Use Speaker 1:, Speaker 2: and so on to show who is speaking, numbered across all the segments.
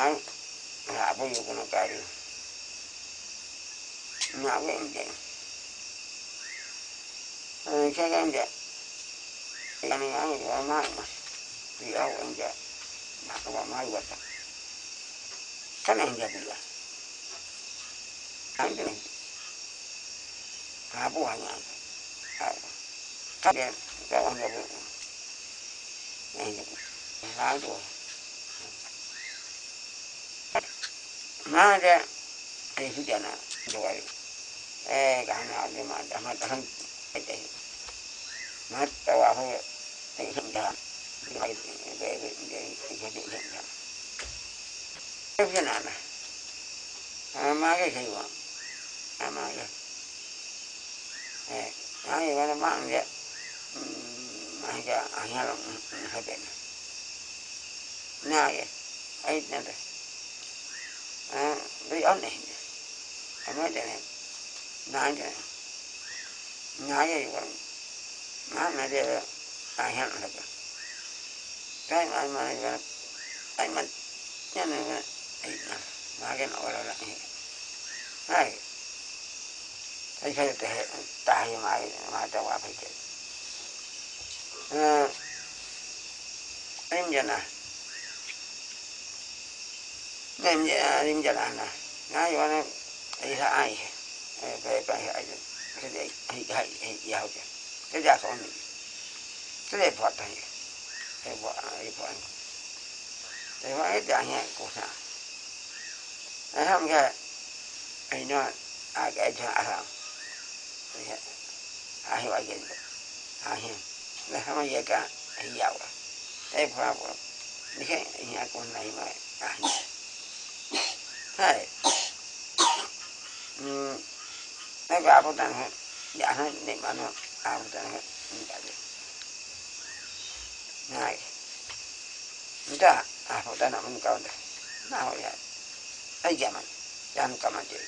Speaker 1: عنك. هعطيك مقارنة معظم ده الكلام ده يعني عند المعنى في أو عند محكمة ما الوطن كما عند بالله عندنا أبوها يعني قبل قبل عند بالله طيب، عند بالله bu wa nya ha ka de ka wa nya bu ni ha do ma de ai fi jana do wa eh ga na de ma da ma da han ai de ma ta wa ho để hiện trạng để để để để để để hiện trạng cái cái nào này à cái gì vậy? À mà cái à cái cái mang cái mà cái anh em hay bên này ấy nè đấy à cái ông là anh nói này Thấy thế này nói cái gì vậy nói này đây ayhan laka kai mai mai ga ai man yana ga ai na ma ga na wala la ai ai ai kai ta ta hai mai ma ta wa phải cái ờ em giờ nè em giờ em giờ là nè ngay qua nó ai là ai cái cái ai cái đấy ai ai ai giàu chứ cái giá số này cái bỏ tay cái bỏ cái bỏ cái bỏ cái đàn nhẹ của sao ai không cái ai nói à cái cho à. Không à hiểu cái cái à hiểu là không ai cả ai giàu à ai bỏ bỏ你看人家跟来嘛啊，嗨，嗯，那个阿不但是，也是你们那阿不但是，你感觉。ngay nda a fo dana mun ka onda na ho ya ai jaman yan kama je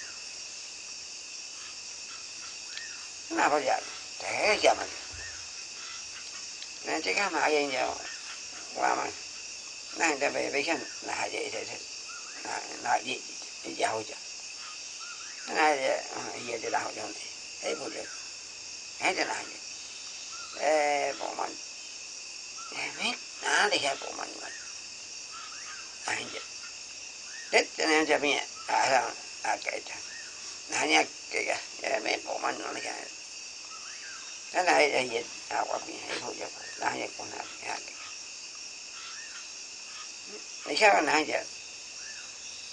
Speaker 1: na ho ya te jaman na je ka ma yin ja wa ma na da be be kan na ha je te te na na ji ja ho ja na je ye de la ho ja ne ai bo je ai de la je eh bo man Emi, nada ya por manual. Anja. Dette ne ja mie, aha, akaita. Nanya kega, ya me por manual ya. Nana ai ai awa mi ai ho ya, nanya kuna ya. Ni sa na ja. Mo ga ba ya na ko handa, na la ko. Na ba na jo. Na ja na na ja wa jo. 하나 아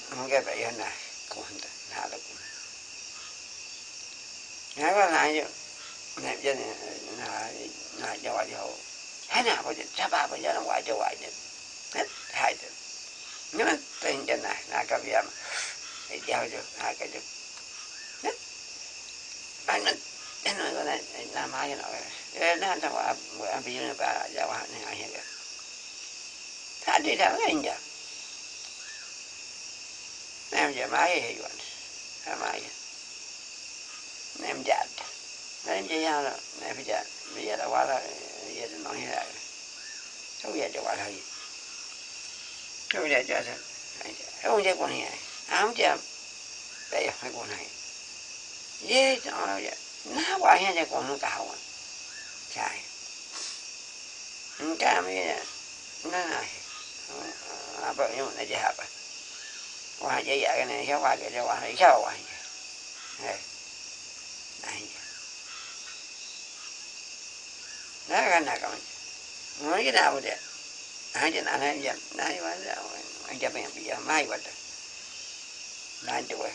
Speaker 1: Ngeta yana kuhanda nala kuhanda. Ngaba na yo na yana na nào bây giờ, Hana bo bây giờ bo yana wa jawa je. Net hai đấy, nhưng mà tình trạng này là cái việc, na ka biya ma. E jawa jo anh ka cái này, Ba na eno na na ma yana. E na ta wa abi yana ba jawa na ya. Ta de da ngai ya nem gyermája hívott. Gyermája. chặt, bây giờ gyárt, nem rồi, bây giờ vállal, miért a không về ugye a vállal. không về a gyárt. không về a này, Ám gyárt. Bejön meg a hírál. Jézus, arra ugye. Na, váljál, de gondolunk a hávon. Csáj. Inkább miért? Na, na. Apa, jó, ne hả? Hay chơi con nó cao à chạy cái mấy nó này à bởi nhưng mà chơi hạp à qua chơi vậy? Cái này sao qua cái qua này. Sao qua này này nó cái nào còn nói cái nào vậy? Hai chân anh hai chân nãy mà anh chụp hình bây giờ mai vậy nãy chụp vậy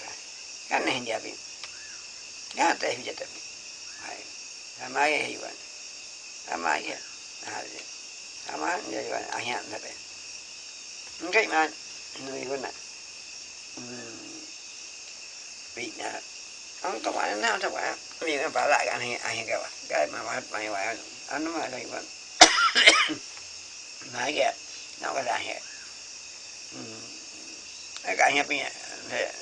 Speaker 1: cái này hình chụp cái này hình chụp mai là mai hay vậy? Là mai cái là mai vậy vậy? Anh nhận thật đấy cái mà người con này bị nè ông các bạn nào các bạn vì nó phải lại cái anh anh cái cái mà bắt mày vậy, anh mà đây vẫn nói kìa, nó cái là hệ cái cái nhập nhỉ để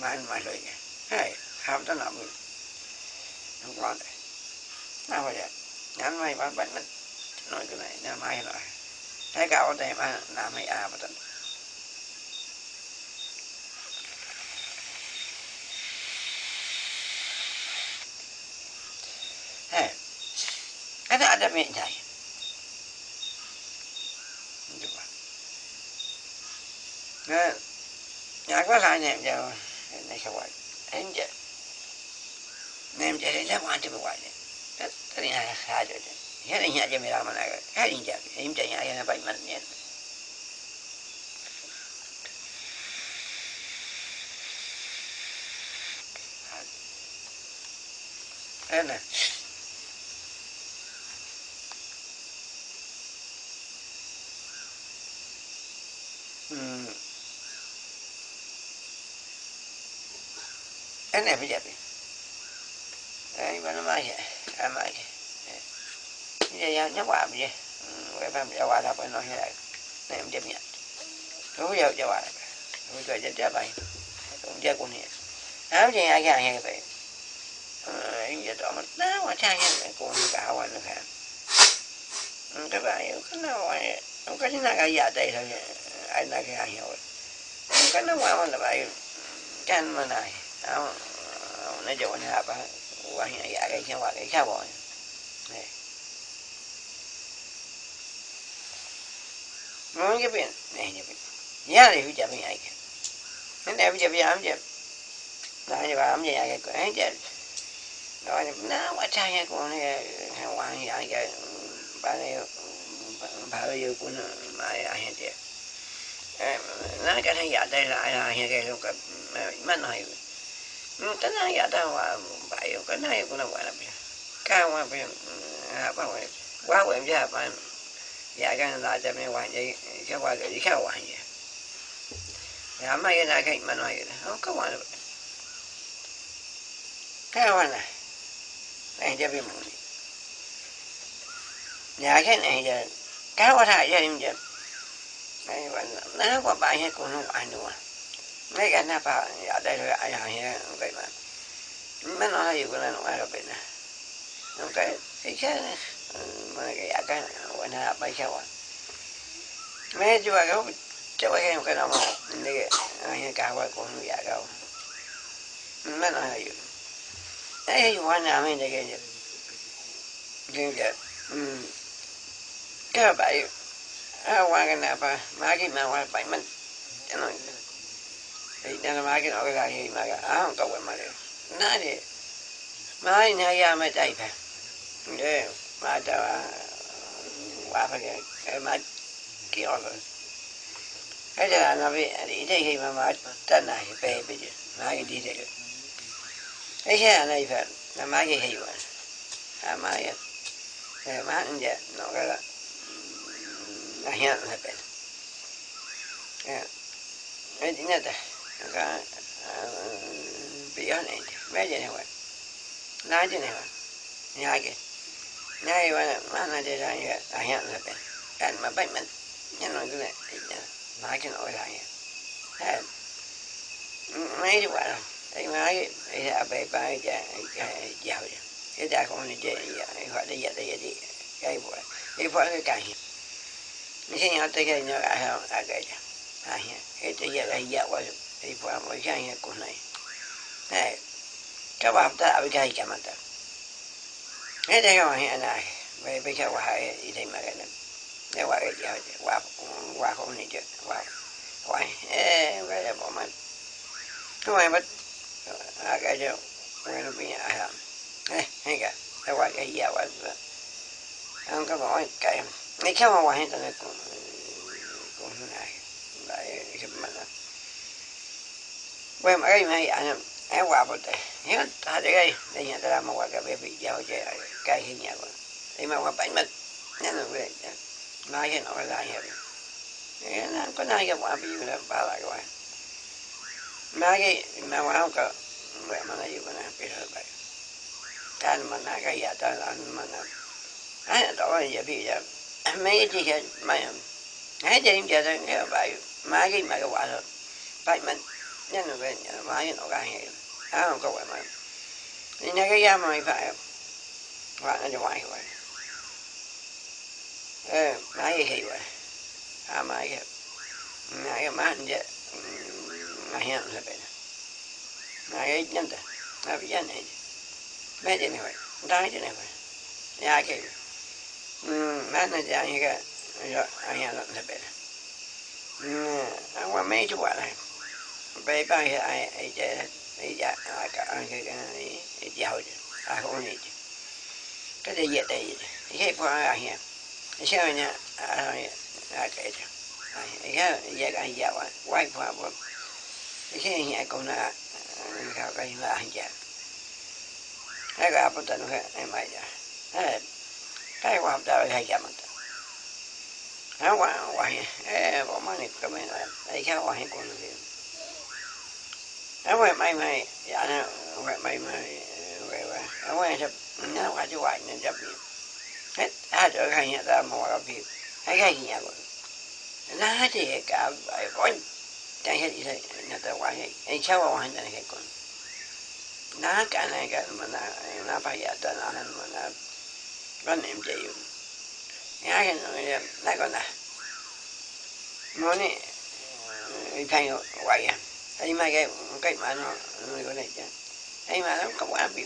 Speaker 1: mà mà rồi kìa hay học cho nó mình không có. Đấy nào vậy. Nhắn mày bắt bắt mình nói cái này, nó mai rồi thấy cao đây mà làm mày à bắt ada ada minyak. Coba. Nah, yang aku hanya jauh ini kawan. Enja. Nem jadi dia mau antum kawan. Tadi nak saja. Hari ini aja mira mana. Hari ini aja. Ini jadi aja nampak mana ni. Enak. Ene pitäpi. Ei vaan maise, ei maise. Mitä jää nyvaa pide. Wepa mitä vaan tapoi noihin jäi. Näin mitä minä. Tuhu jäi mitä vaan tapoi. Tuhu jäi mitä päin. Tuhu jäi kun hies. Hän jäi jäi jäi jäi päin. Inja tuomat nää vaan tää jäi kun cái hawan nyhään. Mutta päin, kun nää vaan. Onko sinä kai jää teillä jäi aynaki ahiwal kana wa wala bayu kan mana aw na jawan haba wa hina ya ga kin wa ga cái ba ne mun ga bin ne ne bin ya ne hu ja bin bây giờ ne ne hu ja bin am ja na ne ba am ja ya ga cái ja đó là nó quá trai nha, con này hoàng dạ cái bà này, bà bây giờ cũng mà ai hết vậy 中にやってる間にやけどか今のは言うただやだわばよかないこのわらびかわびあばわわわびあばやがんだじゃめわんじゃわがいかわんやあんまりなか今のは言うなかわんかわな anh cho biết mùi nhà cái này giờ cá quá thải cho em chứ mai vẫn na qua bài hết cũng không ăn được mấy cái na pa ở đây rồi ai hàng hết vậy mà. Mấy nó hay cũng là nó ai rồi bên này nó cái cái cái ừ, mà cái cái quan hệ bài sao à. Mấy chú bà cũng cháu cái cũng cái nó mà này cái cái qua cũng không giả đâu. Mấy nó hay ấy quan nào mình cái gì, cái cái cái bài waganapa magi mawal paiman ano na magi no ga hi maga ahon ka wen mare nani mai na ya ma tai pa ne ma ta wa pa ke ma ki o ba ada na bi ide hi ma ma ta na hi pe bi magi di de ai ha na i pa na magi hi wa ma ya ma nja no ga lahia lepen ya edi neta ka biya ne edi meje ne wa naje ne wa nyage nyage wa mana de ra ya lahia lepen kan ma bai men nhân nói cái này nói cái nỗi lại dạ. mấy dạ, dạ, cái quả rồi cái máy thì là bề bài già giàu cái già con này chơi gọi là già đây đi cái vợ cái vợ cái cài El Señor te que no haga aquella. Ay, este ya la ya wa y fue a morir en el cunay. Eh, trabaja para a ver que hay que matar. Este que va a ir a nadie. Ve ve que va a ir y te imagina. Ya va a ir ya, va va con ni yo, va. Va, eh, va ya por mal. Tú me vas a aquello. Bueno, mira, eh, venga, te voy a ir ya, va. Aunque me voy a caer. Mikä vaan hinta nyt kun, kun näin. Voi mä käyn hei aina evapote. Ihan tahde käy, ei ihan tällä mä vaikka vepi ja oikein käy hinjaa kun. Ei mä vaan päin mä näin on vielä. Mä aion olla lahjaa. Ei enää kun näin vaan viimeinen palaa kuin. Mä mà mä vaan onkaan luemana ta mà Täällä cái gì käy ja mà on anh näin. Aina gì bây giờ mấy chị mày hết em giờ tôi nghe bài mai cái mà cái quả rồi bài mình. Nhân là về mai cái nó ra này á không có quả mà. Nên cái ra mày phải quả nó cho quay rồi ờ má cái gì vậy à mai cái mai cái má anh vậy má hiện là vậy má cái nhân ta má bây giờ này mấy cái này vậy đang cái này vậy nhà cái manager anga yo anga la ne bele angwa me ju wala bay ba ya ai ai je ai ya aka anga ga ai ya ho je a ho ne je ka de ye de ye ye po anga ya sha nya a ya ka je ya ya ga ya wa wai po bo ke ya ko na ka ka ya ja ga po ta no ha mai ja ha ಹೇಗುವಂಥ ಹೇಗೆಂತ ವಾಹಿ ಏ ಬೊಮ್ಮನಿ ಕಮ್ಮಿ ಈಗ ವಾಹಿ ಕೊಂಡಿದ್ದೀವಿ Nói về mày mày, dạ nè, về mày mày, về về, nói về sập, nó qua chú hoài nên sập nhiều. Hết, hai trợ khai nhà ta mò gặp việc, hai cái gì vậy, Nó hết thì cả bài con chẳng hết gì thế, nhà ta qua hết, anh sao qua hết, anh hết còn. Nó cả này cái mà nó, nó phải giả ta nó, mà nó ga ya man ha wa wa e con em chị nhá cái thay quậy à. Thấy cái cái mà nó người con này chứ. Thấy mà nó có quá bị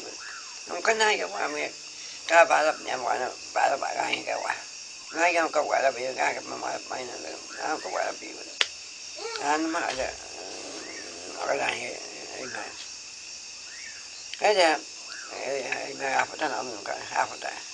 Speaker 1: nó có nay cái quá mẹ cả ba lập nhà quả nó ba lớp ba cái cái quả nay cái có quả là bị cái cái mà mà mày nó nó có quả là bị anh mà là cái này cái mà cái giờ, cái mà áp nó nó cái học nó ya ta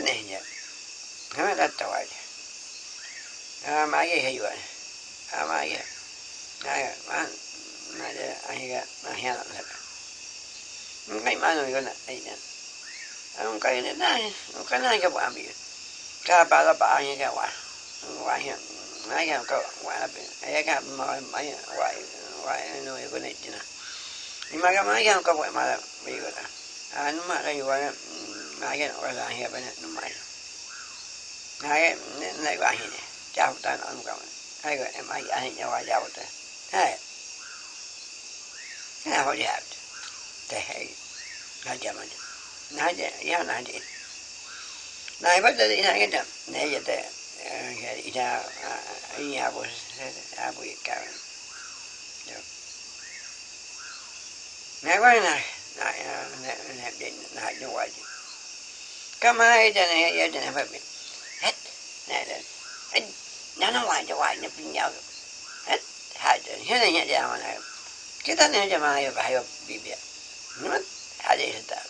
Speaker 1: na ga mo ga ja wa ya ai man na ahiga na hiana na ngai yo na aina ang kai na ang kana ga ba bi ka ba la ba ye wa wa ye na ka wa la bi ay ma ma wa wa no ye ko tina ni ma ga ka wa ma la bi ta an ma ga yo wa ngài cái nó là hiện bên nó mày ngài cái này qua what chào ta nó không hay rồi, em ai ai nhau qua chào ta hay I họ chào thế hay ngài chào mình. Ngài chào nhau ngài đi ngài bắt đầu đi ngài cái chậm. Ờ, à, này giờ thế cái đi anh nhà bố à này ngài ngài ngài đến ngài như vậy kama ida na na na na na wa ja wa na pin ya het ha da he na ya ja ma na kita ne ja ma ya ba yo bi bi no ha de ta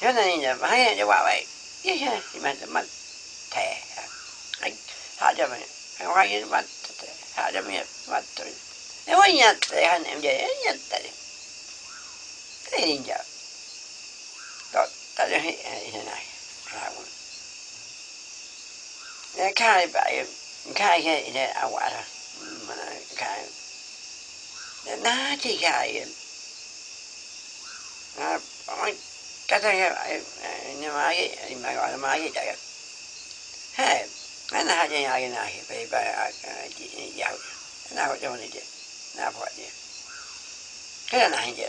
Speaker 1: he na ya ba ya ja wa wa ye ya si ma ma te ai ha ja ma wa ya ma te ha ja ma ma te e wa ya te ha ne ja ya ta de te ni ja ta cho hết thế này là nó khai vậy khai cái này à quả rồi mà khai nó chỉ khai à cái này vậy nhưng mà cái mà gọi là mà cái chạy hey nó là cái này cái này phải phải chỉ giàu nó có cho này chứ nó phải chứ cái này chứ ê bọn na ne ka po manu a pe po manu a ina na chi ka na ka na ka ye na ba je na pi a a sa ma ka je na je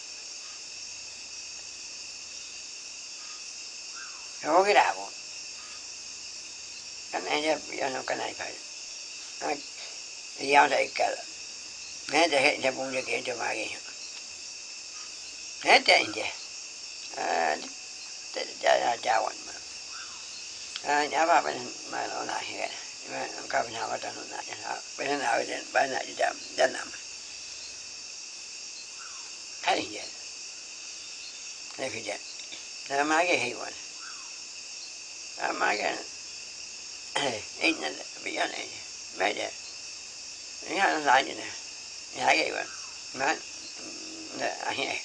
Speaker 1: そうけだもん。かねじゃ世のかないかい。いやだいから。ねじゃへじゃぼんじゃけんじゃまげんよ。ねじゃいんじゃ。あじゃあじゃあわんま。あやばべんまのなへ。今かぶなわたのなじゃな。べんなわでばなじゃじゃなま。かいんじゃ。ねじゃ。じゃまげへいわん。Amaga innan byan i media. Jag hade en lajn inne. Jag gav en. Men nej,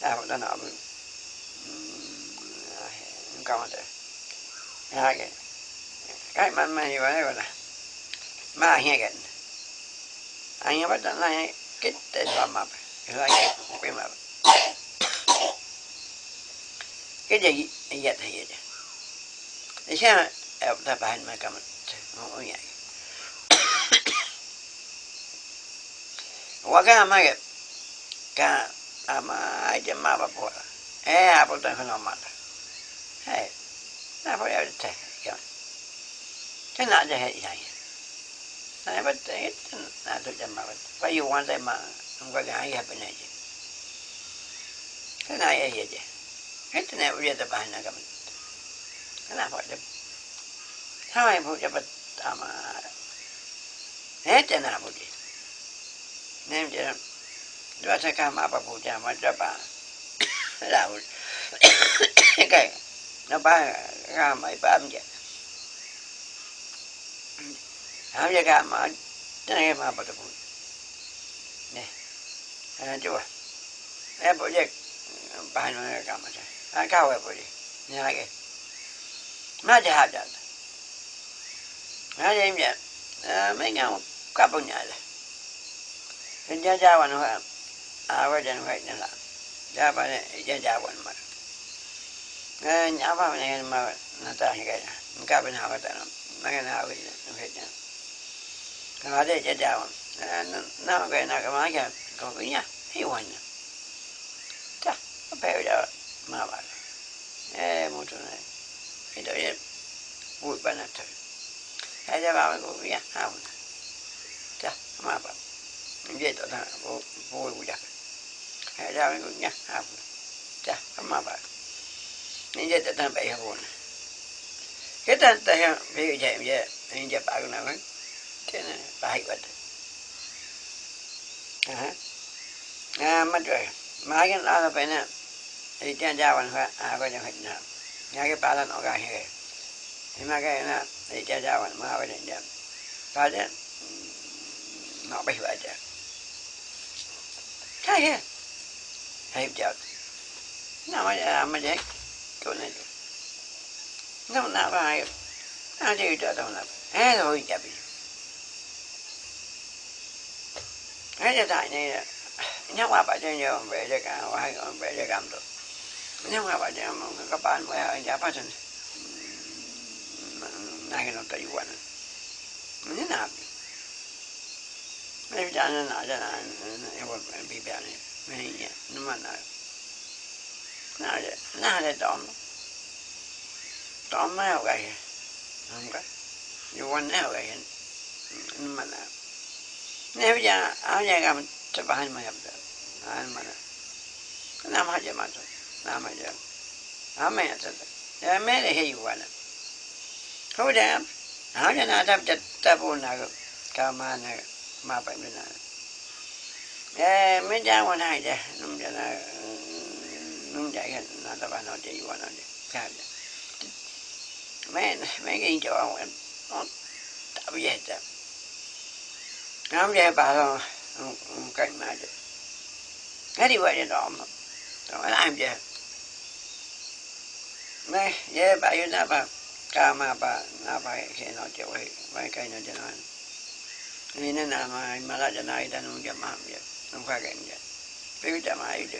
Speaker 1: där var den av. Nu kan man inte. Jag gav. Kai man man ju var det var. Ma hegen. Anh bắt đầu lại kích tên vào mập. Lại kích tên vào. Cái gì vậy thì vậy. Em ta bạn mà cầm không có vậy waga mage ka ama aje ma ba po eh apo ta kono ma hey na po ya te ya te na je he ya na ba te na to je ma ba ba yu wan te ma ngwa ga ya pe ne je te na ye ye je he te ne u ye te ba na ka ma na po je ha mai po je ba ama he te na po je nem je dua ta ka ma ba po cái nó ba ra mày ba mươi ham giờ cả mà cái này mà bắt được nè anh chú à. Em bây giờ ba nó là mà chứ cao em bây giờ nhà cái Mada hadad. Mada imjad. Menga kapunya lah. Jajawan huam. Awal dan huat nalam. Jawaban jajawan mar. Nyapa mengenai mawat natahi kaya. Engkau pun awat dalam. Mengenai awal dan huat nalam. Kalau ada cái Nama kaya nak kemakan. Kau punya hewannya. Tak. Apa yang dah mawat. Eh, mutu naik thì tự nhiên, vui bà nạch thử hãy ra vào cô biết hao nè cha mà bà vậy tôi thằng vui vui của giặc hãy ra với cô nhá hao nè cha mà bà nên vậy tôi thằng bảy hao nè. Cái tên ta hiểu bây giờ vậy về nên giờ bà cái nào ấy thế này bà hay quá à à mất rồi mà cái đó là phải nè. Thì cha cha vẫn phải à có những hình nào nghe cái bà là nó cái hay thì mà cái na thì cha cha วัน mà cái này bà chứ, nó bị vậy chứ. Cái gì hay chợt. Nó mà à mà vậy chỗ này. Nó nào phải nó chỉ cho đâu nào ê rồi chả bị giờ tại này nhắc qua bà cho nhiều về cho cả hai về cho cảm được nếu mà bà cho các bạn mới ở nhà phát sinh này nó tùy quan như nạp mấy cha nó nào cho nó em bị bè này, mấy nhà nó mà nào nào để nào để tóm. Tóm mấy hậu gầy không cái dù quan mấy hậu gầy nó mà nào nếu giờ áo nhà cầm cho bà mà nhập được anh mà cái nam mà thôi. giờ thật ya mẹ để hay quá nè thôi đẹp áo nhà nào tập chặt tập buồn nào cả mà này mà bệnh bên này ê mấy cha quan hai cha nung cha là nung chạy cái nó tập nó chạy qua nó chạy mấy mấy cái chỗ ông nó tập về nó không về bà thôi cảnh mà được cái đi vậy đó mà rồi làm gì mấy về bà yêu na bà ca mà bà na bà khi nó chịu hay mấy cái nó cho nó ini na nama malah jana ida nung jama ya nung fa cái ya pe jama ida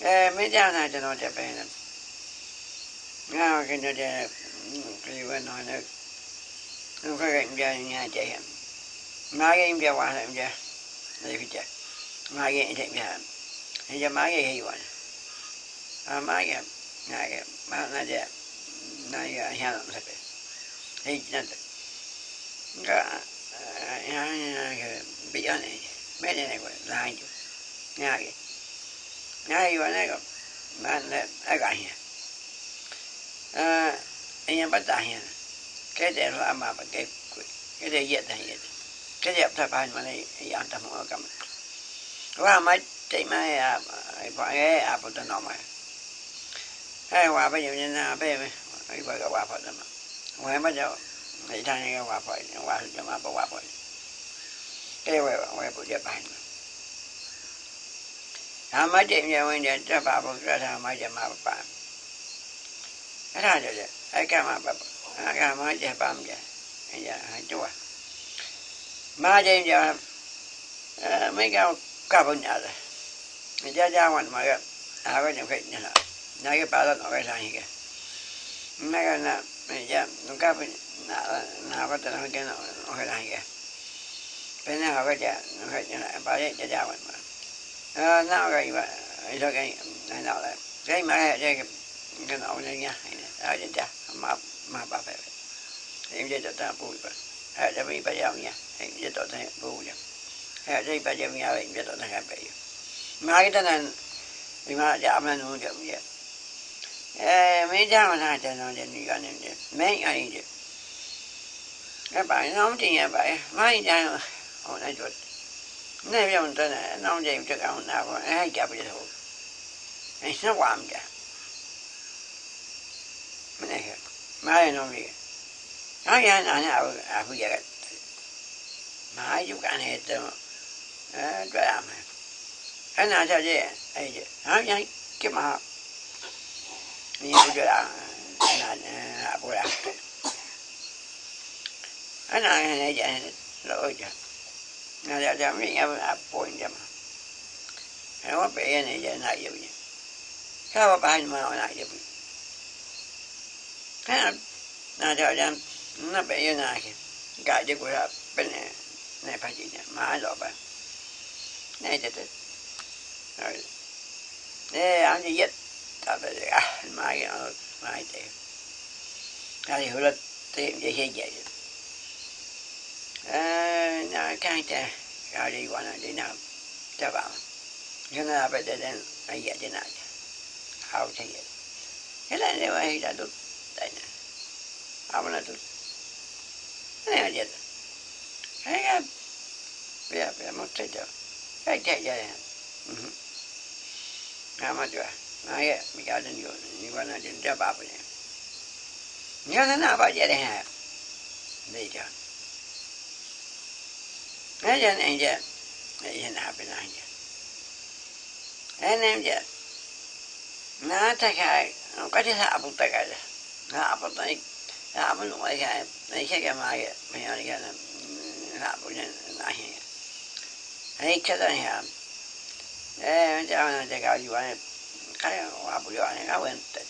Speaker 1: eh me jana jana ja pe na nga cái nó ja cái vấn nói nó nung fa cái ya nya ja ya ma cái ya wa na ya đây cái ja ma cái ya ya ni ja ma cái hi wa à ma cái nga cái ma na ja na ya ya na sa pe hey na nga bị ở này mấy này này là hai chục nhà cái nhà cái này có mà là ai cả nhà à anh em bắt tay nhà cái này là mà cái cái này dễ thành dễ cái đẹp thay bài mà này ăn tầm ở cầm và mấy chị mấy à phải à 나게 만나제 나게 해야는 돼. 해지는 돼. 그러니까 야야게 비안에 매내네 거 나이 나게 나이 원에 거 만내 아가 해. 아 이제 받다 해. 그대로 아마 받게 그대 이해다 이해. 그대 앞에 반만에 양다 먹어 가면. 와 마이 때문에 아 이거 에 아부터 넘어요 cái quà bây giờ như na bây giờ cái quà cái quà phải đó mà. Không bây giờ thì thằng cái quà phải quà thì cho mà bỏ quà phải cái quà quà bộ giờ bàn thằng à, mấy chị nhà mình để cho bà bộ ra thằng mấy giờ mà bà cái thằng rồi vậy. Cái cái mà bà à, cái mấy giờ bà mình vậy. Bây giờ hai chú à. Mà chị giờ à, mấy cái cà bông nhà rồi. Mình ra ra ngoài mà gặp. À có nhiều cái nhà na cái bà đó nage pada noga sahiga cái na ya nunca na na bắt đầu cái nó nó cái pata na que no noga sahiga pena hoga ya noga ya na pada ya ya wan ma na hoga cái eso que đấy, cái mà que cái cái que que no nhá, ya ya ya ma ma pa phải, em ya ta pu pa ha ya mi pa ya ya em ya ta pu ya ha ya pa ya ya em ya ta học bây giờ, mà cái ha pa ya ma que ta na 你妈家门弄这么些。mấy đau là cho nó đến gần đến được mấy ai được các bạn nóng thì nhà bạn mấy đau hồi nay chuột nên bây giờ tôi này nóng gì cho cả hôm nào ai chập được? thôi ấy nó quạm cả mình này mai nó gì nói ra là nào à bây giờ mãi chú cả hết rồi đó làm cái nào sao vậy ấy nói ra cái mà 미우라 나는 아구라 하나는 이제 로자 나자 잠이 아 보인다 nó bị này giờ này giờ vậy sao bà mà hồi này giờ thế là là thời gian nó bị như này cả chứ của là bên này này phải gì nhỉ má lọ bà. Này thật rồi. Thế anh gì vậy Tapos, ah, mga ginawa, mga ito. Kasi hulot, hindi siya dyan. Ah, nakakita, kari ko na din na, taba. Yun na dapat I get yatin natin. How to get. Kailan na ba hita doon? I na. Ako na doon. Ano yung dyan? Ay, ka, biya, biya, mo tayo. Kaya tayo dyan. Mhm. Tama doon. માગે બીજાને જો નિવાના ચિંતા બાપને નિવાના ના આપા જ્યારે હે દઈ જા એ જ નહીં જે એ ના આપે ના જે એને એમ જે ના થકાય કદી આપું તકાય ના આપો તો આપણ હોય કે નહીં છે કે માગે ભાઈ કે ના આપું નહીં ઈચ્છા તો નહીં આમ એ જવાના છે ગાડી વાળા 彼は油揚げがおえんって。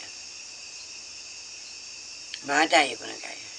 Speaker 1: まだ行くのかい。